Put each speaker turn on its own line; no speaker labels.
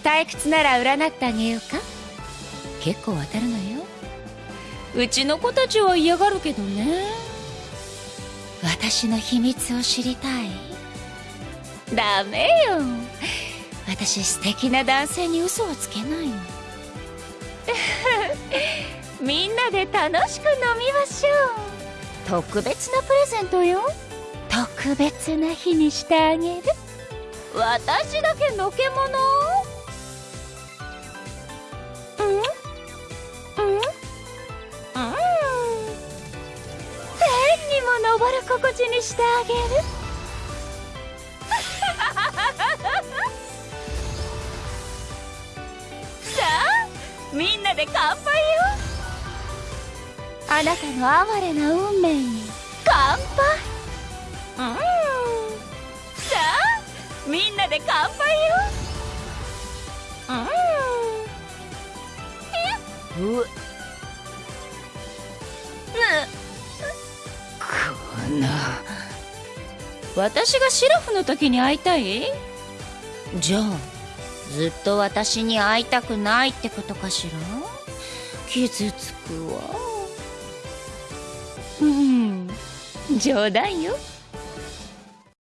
退屈なら占ってあげようか？結構当たるのよ。うちの子たちは嫌がるけどね。私の秘密を知りたい。ダメよ。私素敵な男性に嘘はつけないの。みんなで楽しく飲みましょう。特別なプレゼントよ。特別な日にしてあげる。私だけのけ者う天にも昇る心地にしてあげる。さあみんなで乾杯よ。あなたの哀れな運命に乾杯。うん。さあみんなで乾杯よ。うん。うっこの私がシラフの時に会いたい？じゃあずっと私に会いたくないってことかしら？傷つくわ。うん。冗談よ。